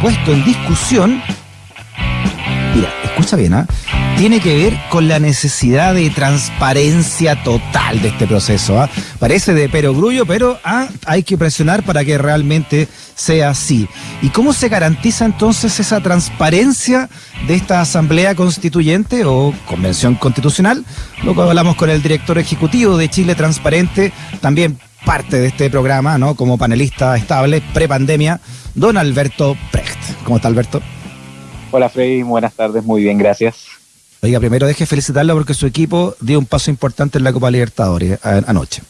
puesto en discusión, mira, escucha bien, ¿ah? tiene que ver con la necesidad de transparencia total de este proceso. ¿ah? Parece de perogrullo, pero ¿ah? hay que presionar para que realmente sea así. ¿Y cómo se garantiza entonces esa transparencia de esta Asamblea Constituyente o Convención Constitucional? Luego hablamos con el director ejecutivo de Chile Transparente, también parte de este programa, ¿no? Como panelista estable, prepandemia, don Alberto Precht. ¿Cómo está Alberto? Hola Freddy, buenas tardes, muy bien, gracias. Oiga, primero deje felicitarlo porque su equipo dio un paso importante en la Copa Libertadores anoche.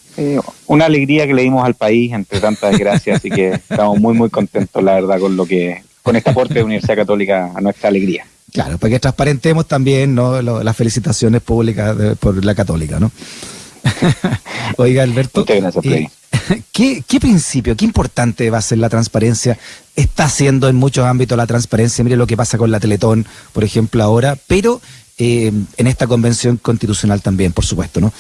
una alegría que le dimos al país entre tantas desgracias, así que estamos muy, muy contentos, la verdad, con lo que, con este aporte de Universidad Católica a nuestra alegría. Claro, porque transparentemos también ¿no? las felicitaciones públicas por la Católica, ¿no? Oiga, Alberto. Eh, ¿qué, ¿Qué principio, qué importante va a ser la transparencia? Está haciendo en muchos ámbitos la transparencia. Mire lo que pasa con la Teletón, por ejemplo, ahora, pero eh, en esta convención constitucional también, por supuesto, ¿no?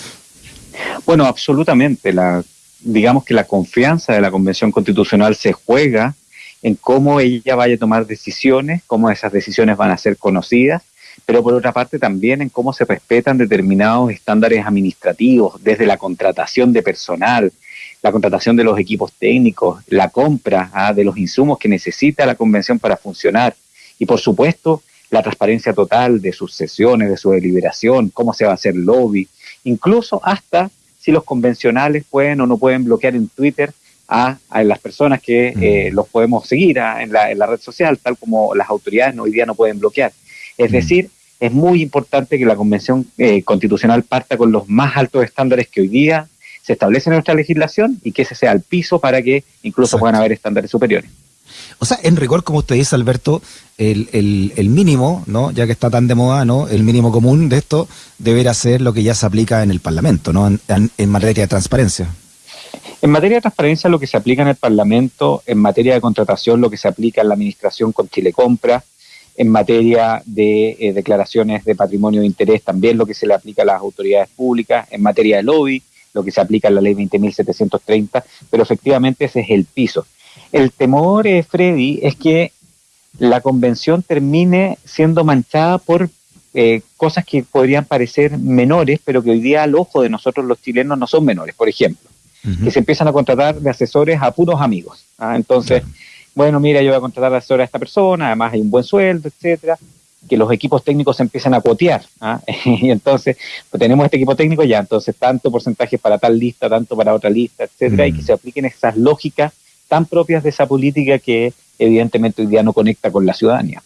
Bueno, absolutamente. La, digamos que la confianza de la convención constitucional se juega en cómo ella vaya a tomar decisiones, cómo esas decisiones van a ser conocidas, pero por otra parte también en cómo se respetan determinados estándares administrativos, desde la contratación de personal, la contratación de los equipos técnicos, la compra ah, de los insumos que necesita la convención para funcionar y por supuesto la transparencia total de sus sesiones, de su deliberación, cómo se va a hacer lobby, incluso hasta si los convencionales pueden o no pueden bloquear en Twitter a, las personas que mm. eh, los podemos seguir en, la, red social, tal como las autoridades hoy día no pueden bloquear. Es mm. decir, es muy importante que la Convención eh, Constitucional parta con los más altos estándares que hoy día se establecen en nuestra legislación y que ese sea el piso para que incluso puedan haber estándares superiores. O sea, en rigor, como usted dice, Alberto, el, el, mínimo, ¿no? Ya que está tan de moda, ¿no? El mínimo común de esto deberá ser lo que ya se aplica en el Parlamento, ¿no? En, materia de transparencia. En materia de transparencia, lo que se aplica en el Parlamento, en materia de contratación, lo que se aplica en la administración con Chile Compra, en materia de eh, declaraciones de patrimonio de interés, también lo que se le aplica a las autoridades públicas, en materia de lobby, lo que se aplica en la ley 20.730, pero efectivamente ese es el piso. El temor, eh, Freddy, es que la convención termine siendo manchada por eh, cosas que podrían parecer menores, pero que hoy día al ojo de nosotros los chilenos no son menores. Por ejemplo, que se empiezan a contratar de asesores a puros amigos. ¿ah? Entonces, bueno, mira, yo voy a contratar de asesor a esta persona, además hay un buen sueldo, etcétera que los equipos técnicos se empiezan a cuotear. ¿ah? y entonces, pues tenemos este equipo técnico ya, entonces tanto porcentaje para tal lista, tanto para otra lista, etcétera, y que se apliquen esas lógicas tan propias de esa política que evidentemente hoy día no conecta con la ciudadanía.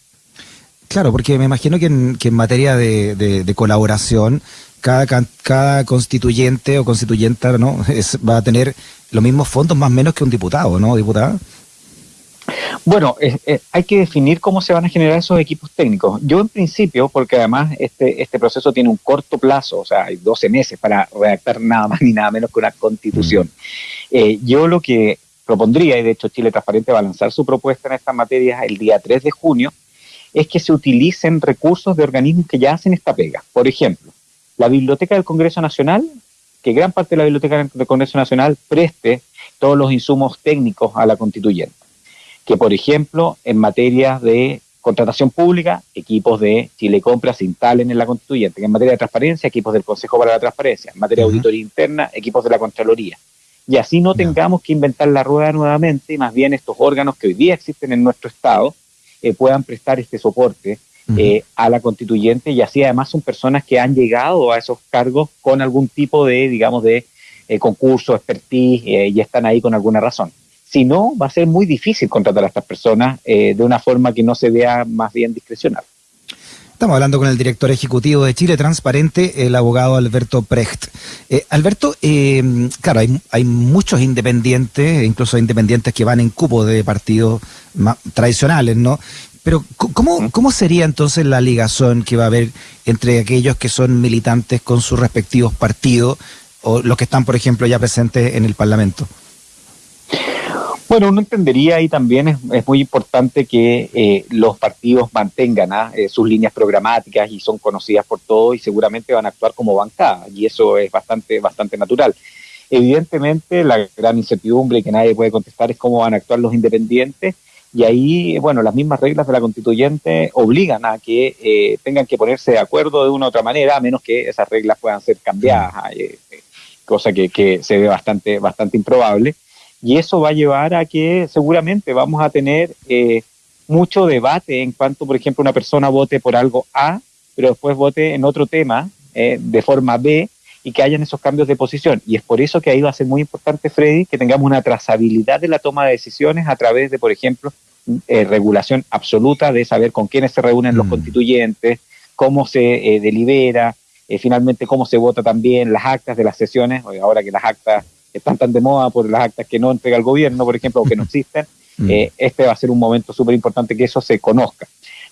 Claro, porque me imagino que en, materia de, colaboración, cada, cada constituyente o constituyenta ¿no? va a tener los mismos fondos más o menos que un diputado, ¿no, diputada? Bueno, hay que definir cómo se van a generar esos equipos técnicos. Yo en principio, porque además este, este proceso tiene un corto plazo, o sea, hay 12 meses para redactar nada más ni nada menos que una constitución. Mm. Eh, yo lo que propondría, y de hecho Chile Transparente va a lanzar su propuesta en estas materias el día 3 de junio, es que se utilicen recursos de organismos que ya hacen esta pega. Por ejemplo, la Biblioteca del Congreso Nacional, que gran parte de la Biblioteca del Congreso Nacional preste todos los insumos técnicos a la constituyente. Que, por ejemplo, en materia de contratación pública, equipos de Chile Compra se instalen en la constituyente. Que en materia de transparencia, equipos del Consejo para la Transparencia. En materia de auditoría interna, equipos de la Contraloría y así no tengamos que inventar la rueda nuevamente, y más bien estos órganos que hoy día existen en nuestro Estado eh, puedan prestar este soporte eh, a la constituyente y así además son personas que han llegado a esos cargos con algún tipo de, digamos, de eh, concurso, expertise y están ahí con alguna razón. Si no, va a ser muy difícil contratar a estas personas de una forma que no se vea más bien discrecional. Estamos hablando con el director ejecutivo de Chile Transparente, el abogado Alberto Precht. Eh, Alberto, eh, claro, hay, muchos independientes, incluso independientes que van en cupo de partidos tradicionales, ¿no? Pero ¿cómo, ¿cómo sería entonces la ligación que va a haber entre aquellos que son militantes con sus respectivos partidos o los que están, por ejemplo, ya presentes en el Parlamento? Bueno, uno entendería ahí también es, muy importante que eh, los partidos mantengan ¿ah? eh, sus líneas programáticas y son conocidas por todos y seguramente van a actuar como bancada y eso es bastante, bastante natural. Evidentemente, la gran incertidumbre que nadie puede contestar es cómo van a actuar los independientes y ahí, bueno, las mismas reglas de la constituyente obligan a que eh, tengan que ponerse de acuerdo de una u otra manera, a menos que esas reglas puedan ser cambiadas, eh, cosa que, que, se ve bastante, bastante improbable. Y eso va a llevar a que seguramente vamos a tener eh, mucho debate en cuanto, por ejemplo, una persona vote por algo A, pero después vote en otro tema de forma B, y que hayan esos cambios de posición. Y es por eso que ahí va a ser muy importante, Freddy, que tengamos una trazabilidad de la toma de decisiones a través de, por ejemplo, eh, regulación absoluta de saber con quiénes se reúnen los mm. constituyentes, cómo se eh, delibera, eh, finalmente cómo se vota también, las actas de las sesiones, ahora que las actas están tan de moda por las actas que no entrega el gobierno, por ejemplo, o que no existen, mm. este va a ser un momento súper importante que eso se conozca.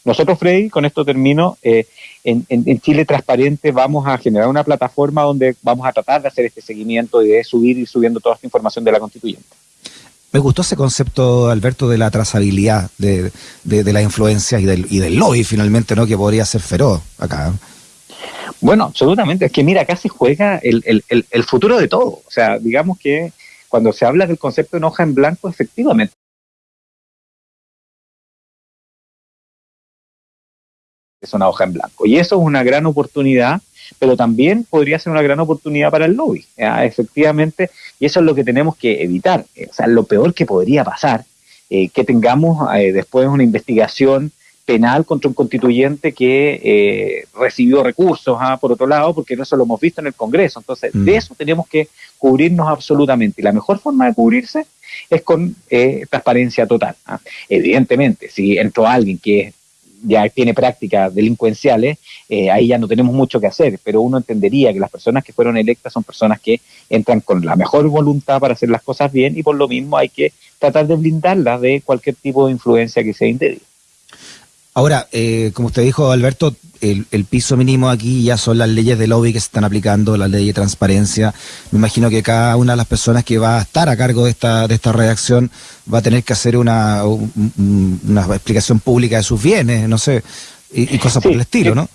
Nosotros, Freddy, con esto termino, eh, en, Chile Transparente vamos a generar una plataforma donde vamos a tratar de hacer este seguimiento y de subir y subiendo toda esta información de la constituyente. Me gustó ese concepto, Alberto, de la trazabilidad de, de, las influencias y del, y del lobby finalmente, ¿no? Que podría ser feroz acá. Bueno, absolutamente. Es que mira, acá se juega el, el, el futuro de todo. O sea, digamos que cuando se habla del concepto de hoja en blanco, efectivamente es una hoja en blanco. Y eso es una gran oportunidad, pero también podría ser una gran oportunidad para el lobby, efectivamente, y eso es lo que tenemos que evitar. O sea, lo peor que podría pasar, eh, que tengamos eh, después una investigación penal contra un constituyente que eh, recibió recursos, ¿ah? por otro lado, porque eso lo hemos visto en el Congreso. Entonces, de mm. eso tenemos que cubrirnos absolutamente. Y la mejor forma de cubrirse es con transparencia total. ¿ah? Evidentemente, si entró alguien que ya tiene prácticas delincuenciales, eh, ahí ya no tenemos mucho que hacer, pero uno entendería que las personas que fueron electas son personas que entran con la mejor voluntad para hacer las cosas bien y por lo mismo hay que tratar de blindarlas de cualquier tipo de influencia que sea indebida. Ahora, eh, como usted dijo, Alberto, el, piso mínimo aquí ya son las leyes de lobby que se están aplicando, las leyes de transparencia. Me imagino que cada una de las personas que va a estar a cargo de esta, de esta redacción va a tener que hacer una, una explicación pública de sus bienes, no sé, y, cosas por el estilo, ¿no?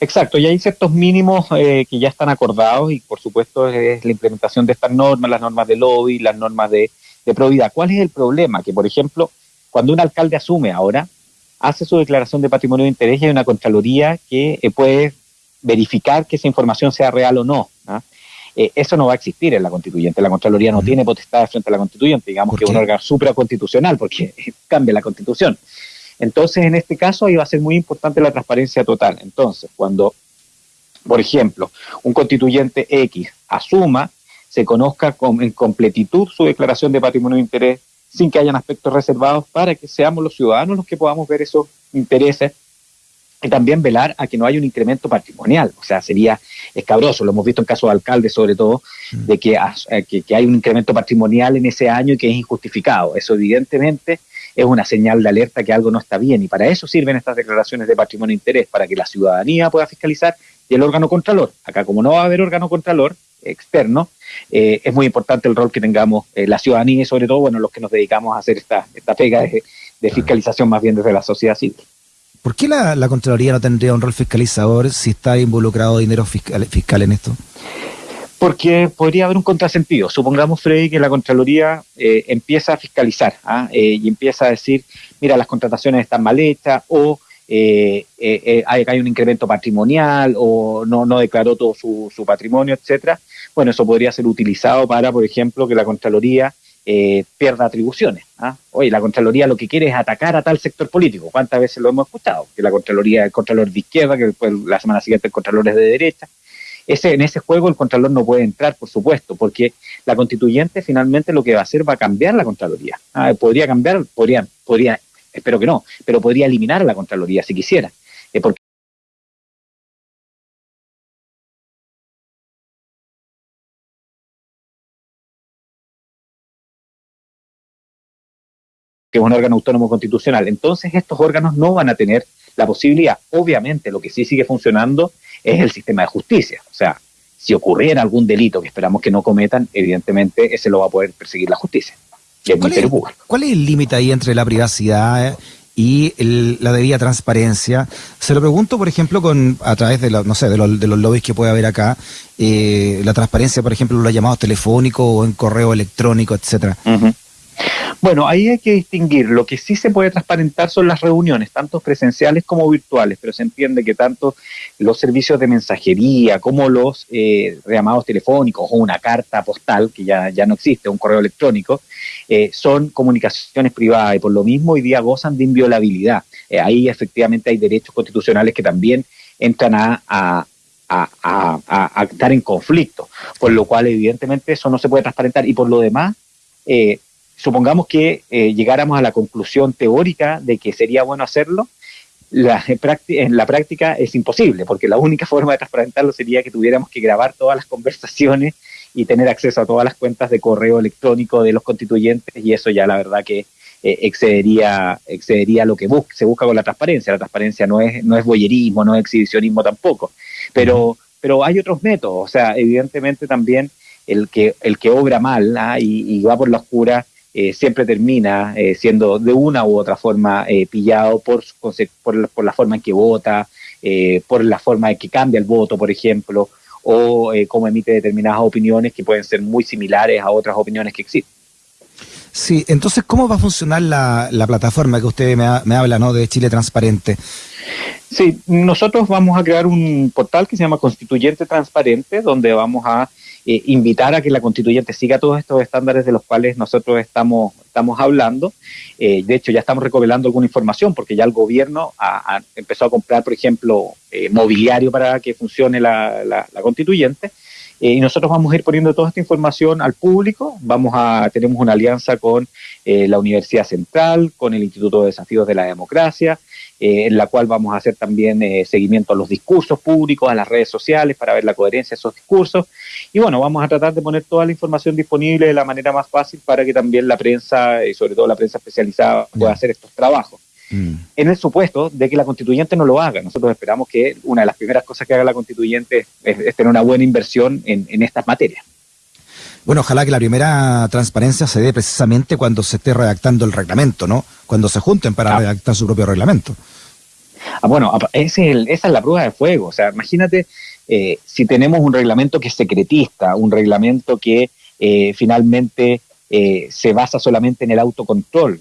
Exacto, y hay ciertos mínimos eh, que ya están acordados y por supuesto es la implementación de estas normas, las normas de lobby, las normas de, de probidad. ¿Cuál es el problema? Que, por ejemplo, cuando un alcalde asume ahora, hace su declaración de patrimonio de interés y hay una Contraloría que eh, puede verificar que esa información sea real o no. ¿ah? Eh, eso no va a existir en la constituyente. La Contraloría no tiene potestad frente a la constituyente, digamos que es un órgano supraconstitucional porque cambia la constitución. Entonces, en este caso, ahí va a ser muy importante la transparencia total. Entonces, cuando, por ejemplo, un constituyente X asuma, se conozca con, en completitud su declaración de patrimonio de interés, sin que hayan aspectos reservados para que seamos los ciudadanos los que podamos ver esos intereses y también velar a que no haya un incremento patrimonial. O sea, sería escabroso, lo hemos visto en casos de alcaldes sobre todo, mm. de eh, que, que, hay un incremento patrimonial en ese año y que es injustificado. Eso evidentemente es una señal de alerta que algo no está bien y para eso sirven estas declaraciones de patrimonio e interés, para que la ciudadanía pueda fiscalizar y el órgano contralor. Acá como no va a haber órgano contralor externo, eh, es muy importante el rol que tengamos eh, la ciudadanía y sobre todo, bueno, los que nos dedicamos a hacer esta, esta pega de, fiscalización más bien desde la sociedad civil. ¿Por qué la, Contraloría no tendría un rol fiscalizador si está involucrado dinero fiscal, fiscal en esto? Porque podría haber un contrasentido. Supongamos, Freddy, que la Contraloría eh, empieza a fiscalizar ¿ah? y empieza a decir, mira, las contrataciones están mal hechas o hay, hay, un incremento patrimonial o no, no declaró todo su, su patrimonio, etcétera bueno, eso podría ser utilizado para, por ejemplo, que la Contraloría eh, pierda atribuciones. ¿ah? Oye, la Contraloría lo que quiere es atacar a tal sector político. ¿Cuántas veces lo hemos escuchado? Que la Contraloría es Contralor de izquierda, que después la semana siguiente el Contralor es de derecha. Ese, en ese juego el Contralor no puede entrar, por supuesto, porque la constituyente finalmente lo que va a hacer va a cambiar la Contraloría. ¿ah? Podría cambiar, podría, podría, espero que no, pero podría eliminar la Contraloría si quisiera. Eh, porque que es un órgano autónomo constitucional. Entonces estos órganos no van a tener la posibilidad. Obviamente lo que sí sigue funcionando es el sistema de justicia. O sea, si ocurriera algún delito que esperamos que no cometan, evidentemente ese lo va a poder perseguir la justicia. ¿Cuál, es, ¿Cuál es el límite ahí entre la privacidad y la debida transparencia. Se lo pregunto, por ejemplo, con a través de, no sé, de, los, de los lobbies que puede haber acá, eh, la transparencia, por ejemplo, los llamados telefónicos o en correo electrónico, etcétera. Bueno, ahí hay que distinguir. Lo que sí se puede transparentar son las reuniones, tanto presenciales como virtuales, pero se entiende que tanto los servicios de mensajería como los eh, llamados telefónicos o una carta postal, que ya, ya no existe, un correo electrónico, eh, son comunicaciones privadas y por lo mismo hoy día gozan de inviolabilidad. Eh, ahí efectivamente hay derechos constitucionales que también entran a, a, estar en conflicto, por lo cual evidentemente eso no se puede transparentar y por lo demás... Eh, supongamos que eh, llegáramos a la conclusión teórica de que sería bueno hacerlo, la, en la práctica es imposible, porque la única forma de transparentarlo sería que tuviéramos que grabar todas las conversaciones y tener acceso a todas las cuentas de correo electrónico de los constituyentes, y eso ya la verdad que eh, excedería, excedería lo que se busca con la transparencia. La transparencia no es, no es boyerismo, no es exhibicionismo tampoco, pero, pero hay otros métodos, o sea, evidentemente también el que, el que obra mal ¿ah? y, y va por la oscura eh, siempre termina eh, siendo de una u otra forma eh, pillado por, por, por, la forma en que vota, por la forma en que cambia el voto, por ejemplo, o cómo emite determinadas opiniones que pueden ser muy similares a otras opiniones que existen. Sí, entonces, ¿cómo va a funcionar la, la plataforma que usted me, me habla, ¿no? De Chile Transparente. Sí, nosotros vamos a crear un portal que se llama Constituyente Transparente, donde vamos a eh, invitar a que la constituyente siga todos estos estándares de los cuales nosotros estamos, estamos hablando. Eh, de hecho, ya estamos recopilando alguna información porque ya el gobierno ha, empezó a comprar, por ejemplo, eh, mobiliario para que funcione la, la, constituyente. y nosotros vamos a ir poniendo toda esta información al público. Vamos a, tenemos una alianza con la Universidad Central, con el Instituto de Desafíos de la Democracia, eh, en la cual vamos a hacer también eh, seguimiento a los discursos públicos, a las redes sociales, para ver la coherencia de esos discursos. Y bueno, vamos a tratar de poner toda la información disponible de la manera más fácil para que también la prensa, y sobre todo la prensa especializada, pueda hacer estos trabajos. Mm. En el supuesto de que la constituyente no lo haga. Nosotros esperamos que una de las primeras cosas que haga la constituyente es, tener una buena inversión en, en estas materias. Bueno, ojalá que la primera transparencia se dé precisamente cuando se esté redactando el reglamento, ¿no? Cuando se junten para ah. redactar su propio reglamento. Ah, bueno, esa es la prueba de fuego. O sea, imagínate eh, si tenemos un reglamento que es secretista, un reglamento que eh, finalmente eh, se basa solamente en el autocontrol.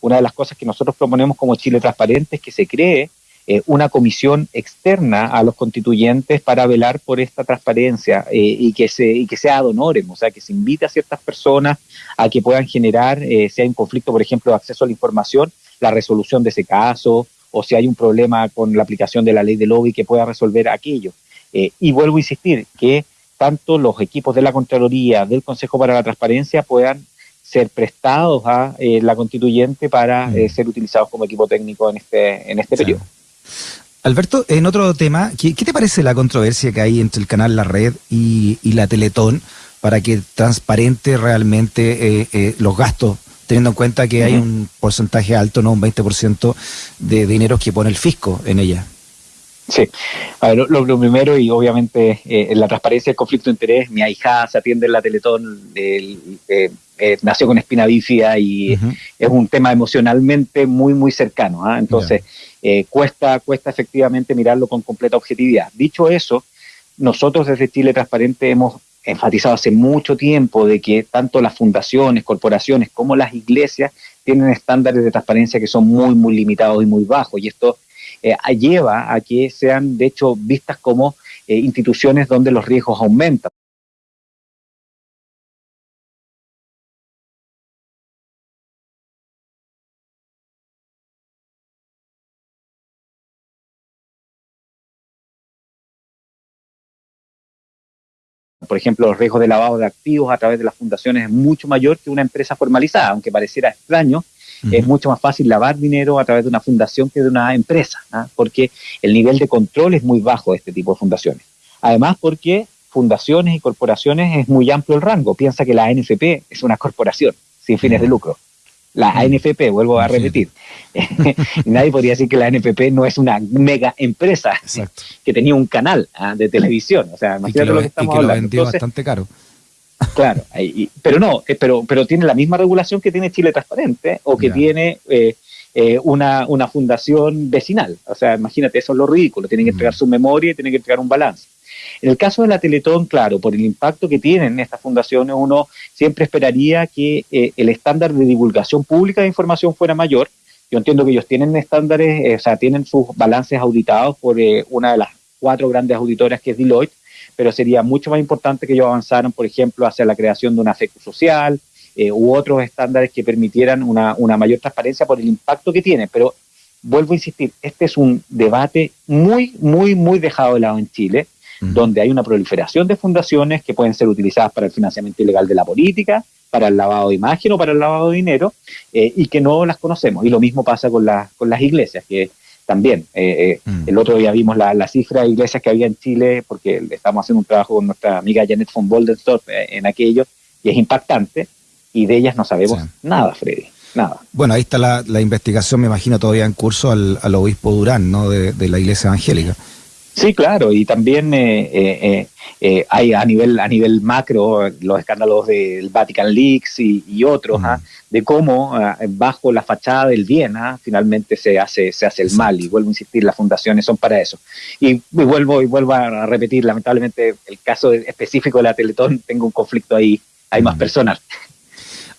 una de las cosas que nosotros proponemos como Chile Transparente es que se cree eh, una comisión externa a los constituyentes para velar por esta transparencia eh, y, que se, y que sea ad honorem, o sea, que se invite a ciertas personas a que puedan generar, eh, si hay un conflicto, por ejemplo, de acceso a la información, la resolución de ese caso, o si hay un problema con la aplicación de la ley de lobby, que pueda resolver aquello. y vuelvo a insistir, que tanto los equipos de la Contraloría, del Consejo para la Transparencia puedan ser prestados a la constituyente para mm. ser utilizados como equipo técnico en este, en este periodo. Alberto, en otro tema, ¿qué, te parece la controversia que hay entre el canal La Red y, la Teletón para que transparente realmente eh, eh, los gastos, teniendo en cuenta que hay un porcentaje alto, no un 20% de dinero que pone el fisco en ella? Sí, a ver, lo, primero y obviamente eh, la transparencia del conflicto de interés, mi hija se atiende en la Teletón, nació con espina bífida y es un tema emocionalmente muy, muy cercano. ¿ah? Entonces, eh, cuesta, cuesta efectivamente mirarlo con completa objetividad. Dicho eso, nosotros desde Chile Transparente hemos enfatizado hace mucho tiempo de que tanto las fundaciones, corporaciones como las iglesias tienen estándares de transparencia que son muy, muy limitados y muy bajos. Y esto eh, lleva a que sean, de hecho, vistas como eh, instituciones donde los riesgos aumentan. Por ejemplo, los riesgos de lavado de activos a través de las fundaciones es mucho mayor que una empresa formalizada, aunque pareciera extraño, es mucho más fácil lavar dinero a través de una fundación que de una empresa, ¿ah? porque el nivel de control es muy bajo de este tipo de fundaciones. Además, porque fundaciones y corporaciones es muy amplio el rango. Piensa que la ANFP es una corporación sin fines de lucro la ANFP, vuelvo a repetir. Nadie podría decir que la ANFP no es una mega empresa que tenía un canal ah, de televisión. O sea, imagínate lo, que estamos y que Lo vendió bastante caro. Claro, pero no, eh, pero, pero tiene la misma regulación que tiene Chile Transparente o que tiene eh, eh, una, fundación vecinal. O sea, imagínate, eso es lo ridículo. Tienen que entregar su memoria y tienen que entregar un balance. En el caso de la Teletón, claro, por el impacto que tienen estas fundaciones, uno siempre esperaría que eh, el estándar de divulgación pública de información fuera mayor. Yo entiendo que ellos tienen estándares, eh, o sea, tienen sus balances auditados por eh, una de las cuatro grandes auditoras que es Deloitte, pero sería mucho más importante que ellos avanzaran, por ejemplo, hacia la creación de una FECU social u otros estándares que permitieran una, una mayor transparencia por el impacto que tiene. Pero vuelvo a insistir, este es un debate muy, muy, muy dejado de lado en Chile, donde hay una proliferación de fundaciones que pueden ser utilizadas para el financiamiento ilegal de la política, para el lavado de imagen o para el lavado de dinero, eh, y que no las conocemos. Y lo mismo pasa con, con las iglesias, que también, eh, eh, el otro día vimos la, cifra de iglesias que había en Chile, porque estamos haciendo un trabajo con nuestra amiga Janet von Boldenstorff en aquello, y es impactante, y de ellas no sabemos nada, Freddy nada. Bueno, ahí está la, investigación, me imagino, todavía en curso al, obispo Durán, ¿no? De, la Iglesia Evangélica. Sí, claro, y también eh, eh, eh, hay a nivel a nivel macro los escándalos del Vatican Leaks y, otros, ¿ah? de cómo ah, bajo la fachada del bien ¿ah? finalmente se hace se hace el mal y vuelvo a insistir, las fundaciones son para eso. Y, vuelvo y vuelvo a repetir, lamentablemente el caso específico de la Teletón tengo un conflicto ahí, hay más personas.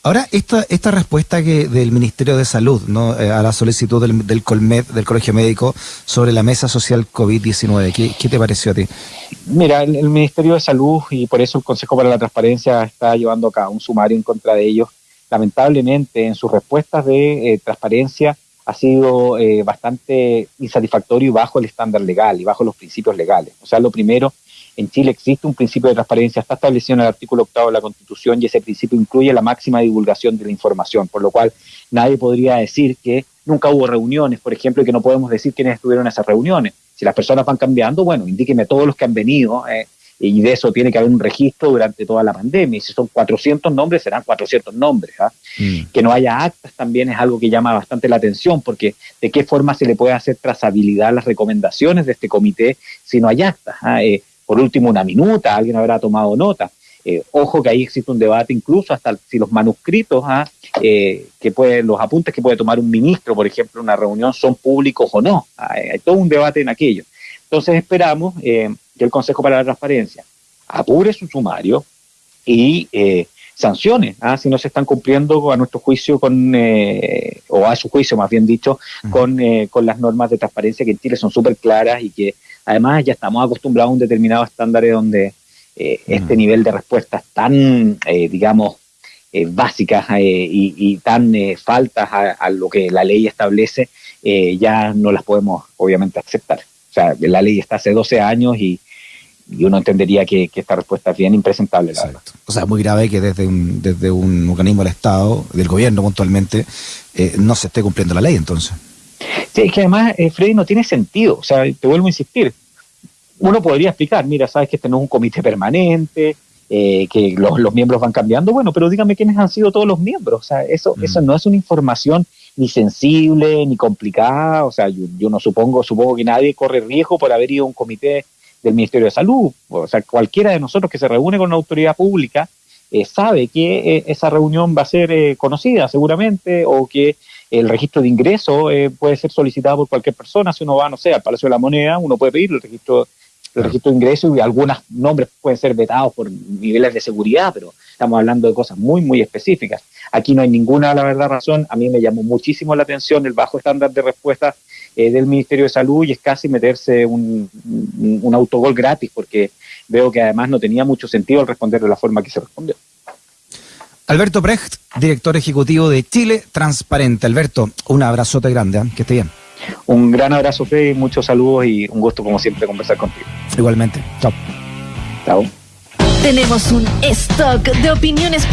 Ahora, esta, esta respuesta que del Ministerio de Salud ¿no? Eh, a la solicitud del, del Colmed, del Colegio Médico, sobre la mesa social COVID-19, ¿qué, ¿qué, te pareció a ti? Mira, el, Ministerio de Salud y por eso el Consejo para la Transparencia está llevando acá un sumario en contra de ellos. Lamentablemente, en sus respuestas de eh, transparencia ha sido eh, bastante insatisfactorio y bajo el estándar legal y bajo los principios legales. O sea, lo primero en Chile existe un principio de transparencia, está establecido en el artículo octavo de la Constitución y ese principio incluye la máxima divulgación de la información, por lo cual nadie podría decir que nunca hubo reuniones, por ejemplo, y que no podemos decir quiénes estuvieron en esas reuniones. Si las personas van cambiando, bueno, indíqueme todos los que han venido, eh, y de eso tiene que haber un registro durante toda la pandemia. Y si son 400 nombres, serán 400 nombres. ¿ah? Mm. Que no haya actas también es algo que llama bastante la atención, porque de qué forma se le puede hacer trazabilidad a las recomendaciones de este comité si no hay actas. ¿ah? Eh, por último una minuta, alguien habrá tomado nota. Eh, ojo que ahí existe un debate incluso hasta si los manuscritos, ¿ah? eh, que puede, los apuntes que puede tomar un ministro, por ejemplo, en una reunión, son públicos o no. Ah, hay todo un debate en aquello. Entonces esperamos eh, que el Consejo para la Transparencia apure su sumario y sancione ¿ah? si no se están cumpliendo a nuestro juicio con, o a su juicio más bien dicho, con, con las normas de transparencia que en Chile son súper claras y que Además, ya estamos acostumbrados a un determinado estándar donde eh, este nivel de respuestas tan, eh, digamos, eh, básicas y, tan faltas a, lo que la ley establece, ya no las podemos obviamente aceptar. O sea, la ley está hace 12 años y, uno entendería que, esta respuesta es bien impresentable. O sea, es muy grave que desde un, desde un organismo del Estado, del gobierno puntualmente, no se esté cumpliendo la ley entonces. Sí, es que además, Freddy, no tiene sentido. O sea, te vuelvo a insistir uno podría explicar, mira, sabes que este no es un comité permanente, eh, que los, miembros van cambiando, bueno, pero dígame quiénes han sido todos los miembros, o sea, eso, mm. eso no es una información ni sensible, ni complicada, o sea, yo, no supongo, supongo que nadie corre riesgo por haber ido a un comité del Ministerio de Salud, o sea, cualquiera de nosotros que se reúne con una autoridad pública eh, sabe que eh, esa reunión va a ser conocida seguramente, o que el registro de ingreso puede ser solicitado por cualquier persona, si uno va, no sé, al Palacio de la Moneda, uno puede pedir el registro el registro de ingresos y algunos nombres pueden ser vetados por niveles de seguridad, pero estamos hablando de cosas muy, muy específicas. Aquí no hay ninguna, la verdad, razón. A mí me llamó muchísimo la atención el bajo estándar de respuesta eh, del Ministerio de Salud y es casi meterse un, un, autogol gratis, porque veo que además no tenía mucho sentido el responder de la forma que se respondió. Alberto Brecht, director ejecutivo de Chile Transparente. Alberto, un abrazote grande, ¿eh? que esté bien. Un gran abrazo, Freddy, muchos saludos y un gusto, como siempre, conversar contigo. Igualmente. Chao. Chao. Tenemos un stock de opiniones